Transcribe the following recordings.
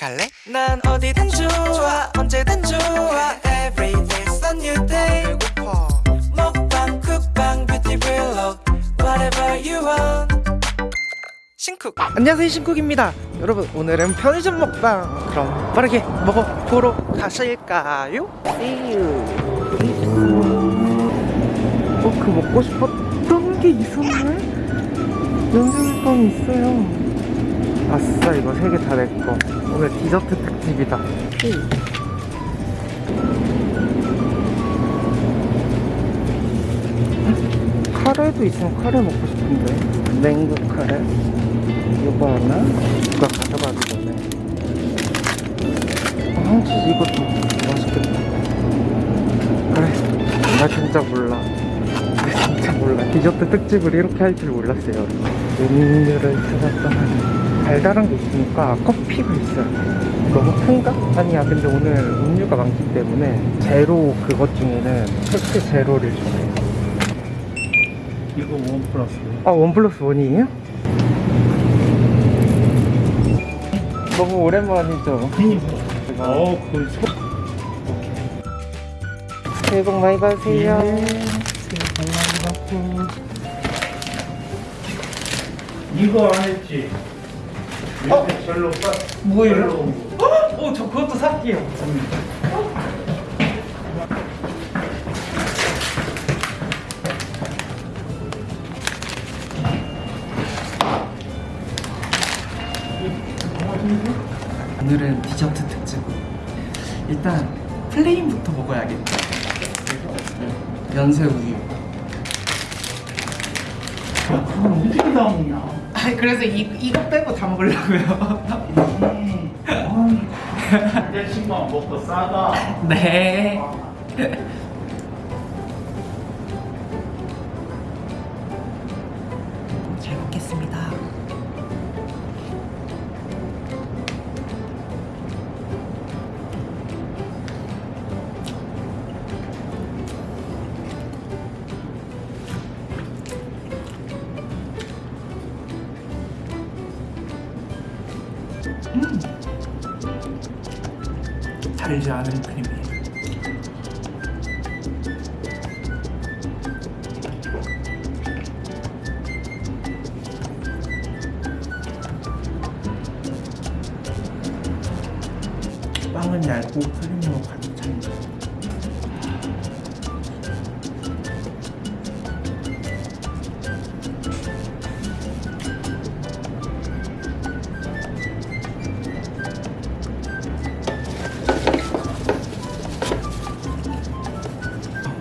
갈래? 난 어디든 좋아 언제든 좋아. Every day's a new day. 배고파. 먹방 쿡방 뷰티 블록 Whatever you want. 신쿡. 안녕하세요 신쿡입니다. 여러분 오늘은 편의점 먹방. 그럼 빠르게 먹어보러 가실까요? 어, 그 먹고 싶었던 게 있었네? 연세빵이 있어요. 아싸 이거 세 개 다 내꺼 오늘 디저트 특집이다. 카레도 있으면 카레 먹고 싶은데. 냉국 카레 이거 하나 누가 가져가기 전에. 아, 황치즈 이것도 맛있겠다. 그래 나 진짜 몰라. 나 진짜 몰라. 디저트 특집을 이렇게 할 줄 몰랐어요. 음료를 찾았더니 달달한 게 있으니까 커피가 있어요 너무 큰가? 아니야 근데 오늘 음료가 많기 때문에 제로 그것 중에는 펩시 제로를 좋아해요 이거 one plus 아, one plus one이에요? 너무 오랜만이죠? 제가 어그 소... 새해 복 많이 받으세요. 이거 안 했지? 어? 빠 뭐예요? 거. 어, 저 그것도 살게요. 오늘은 디저트 특집. 일단 plain부터 먹어야겠다. 연세 우유. 야, 그걸 어떻게 다 먹냐? 아, 그래서 이 이거 빼고 다 먹으려고요. 음, 아이, 한 잔씩만 먹고 싸가. 네. 달지 않은 크림이에요. 빵은 얇고 크림으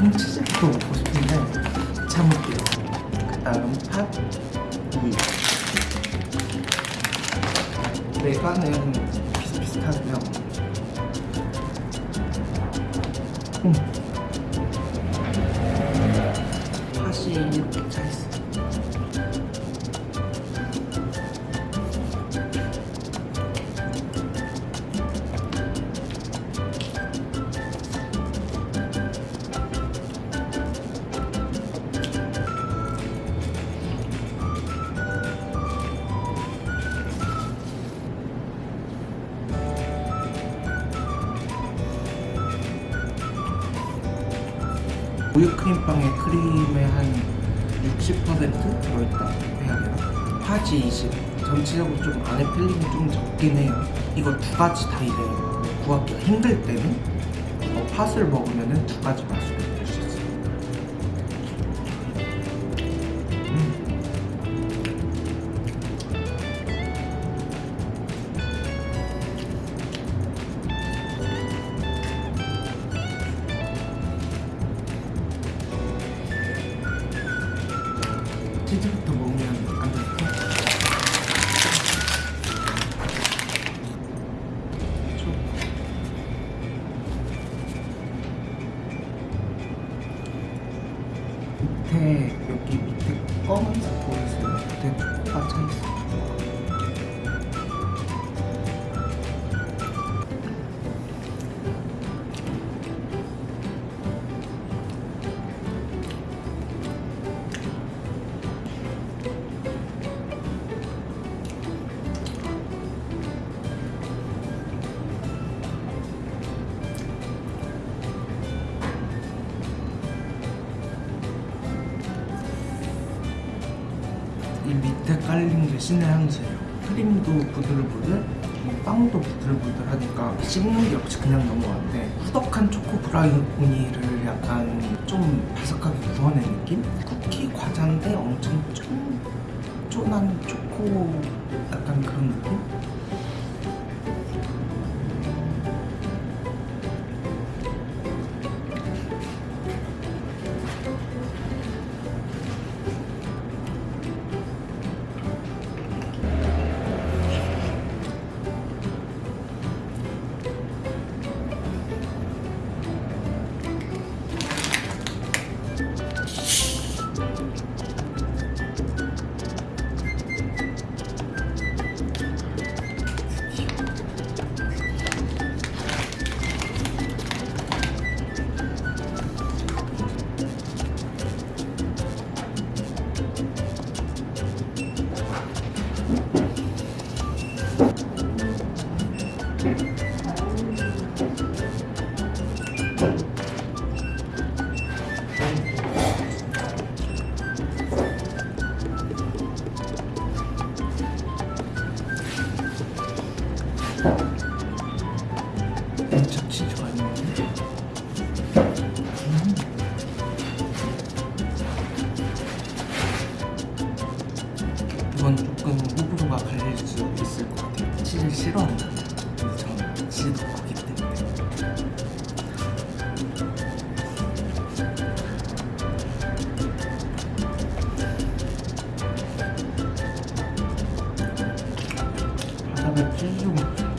콩치즈도 먹고 싶은데 참을게요. 그 다음 팥, 우유. 메가는 비슷비슷하고요. 우유 크림빵에 크림의 한 60% 들어있다 해야 되나? 팥이 20 전체적으로 좀 안에 filling이 좀 적긴 해요 이거 두 가지 다 이래요 구하기가 힘들 때는 어, 팥을 먹으면 두 가지 맛을 이 밑에 깔린 게 신의 한 수예요. 크림도 부들부들, 이 빵도 부들부들하니까 씹는 게 역시 그냥 넘어가는데 후덕한 초코 브라우니를 약간 좀 바삭하게 구워낸 느낌? 쿠키 과자인데 엄청 쫀, 쫀한 초코 약간 그런 느낌? 참치 좋아했 싫어한다 근데 저는 치즈 넣기 때문에. 치즈 좀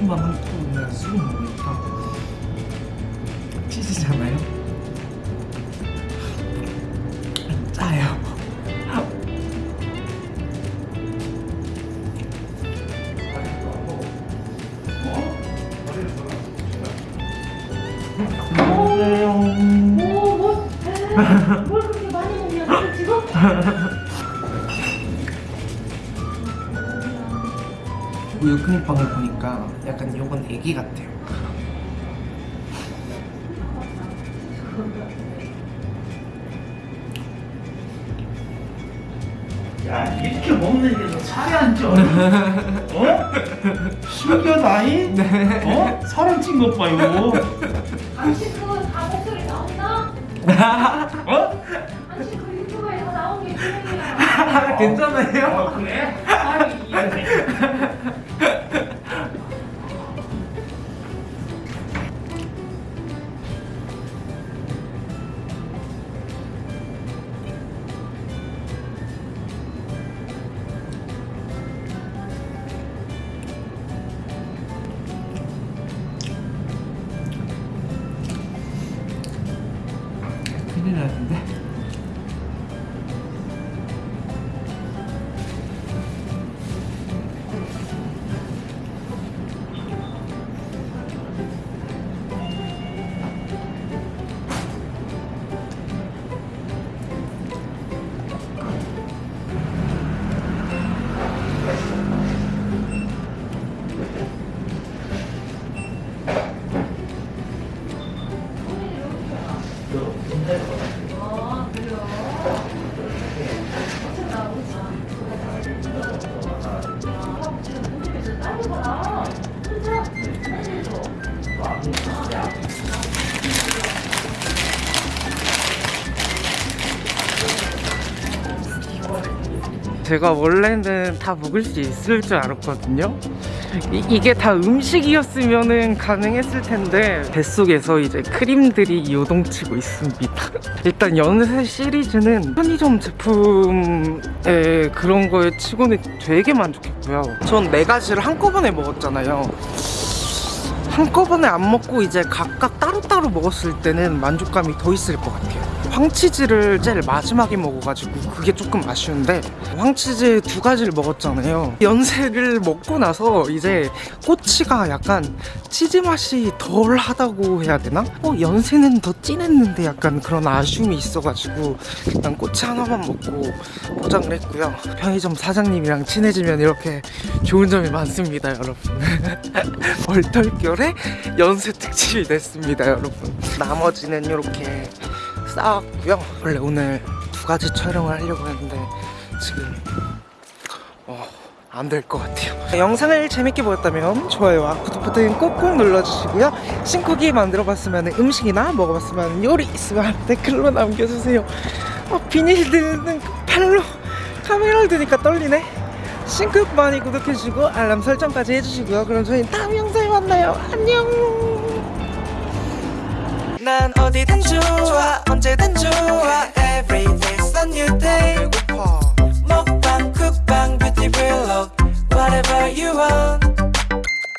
음. 한 통이나 쑥 먹으니까 치즈잖아요. 짜요. 오, 뭐, 뭘 그렇 크림빵을 보니까 약간 요건 애기 같아요. 야 이렇게 먹는 게너 살이 안 쪄. 어? 신기하다이? 어? 살을 찐것 봐 이거. 그거 다 목소리 나온다? 어? 당신 그 유튜브에서 나온 게 그얘기야 괜찮아요? 아, 그래? 큰일 났는데. 제가 원래는 다 먹을 수 있을 줄 알았거든요. 이, 게다 음식이었으면 가능했을 텐데 뱃속에서 이제 크림들이 요동치고 있습니다. 일단 연세 시리즈는 편의점 제품의 그런 거에 치고는 되게 만족했고요. 전 네 가지를 한꺼번에 먹었잖아요. 한꺼번에 안 먹고 이제 각각 따로따로 먹었을 때는 만족감이 더 있을 것 같아요. 황치즈를 제일 마지막에 먹어가지고 그게 조금 아쉬운데 황치즈 두 가지를 먹었잖아요. 연세를 먹고 나서 이제 꼬치가 약간 치즈 맛이 덜 하다고 해야 되나? 어, 연세는 더 진했는데 약간 그런 아쉬움이 있어가지고 일단 꼬치 하나만 먹고 포장을 했고요. 편의점 사장님이랑 친해지면 이렇게 좋은 점이 많습니다, 여러분. 얼떨결에 연세 특집이 됐습니다, 여러분. 나머지는 이렇게 쌓았고요. 원래 오늘 두 가지 촬영을 하려고 했는데 지금 어, 안될 것 같아요. 영상을 재밌게 보셨다면 좋아요와 구독 버튼 꼭꼭 눌러주시고요. 신쿡이 만들어봤으면 음식이나 먹어봤으면 요리 있으면 댓글로 남겨주세요. 어, 비닐 드는 팔로 카메라를 드니까 떨리네. 신쿡 많이 구독해주시고 알람 설정까지 해주시고요. 그럼 저희 다음 영상에 만나요. 안녕. 난 어디든 좋아 언제든 좋아 Every day's a new day 배고파. 먹방 쿡방 뷰티 블록 Whatever you want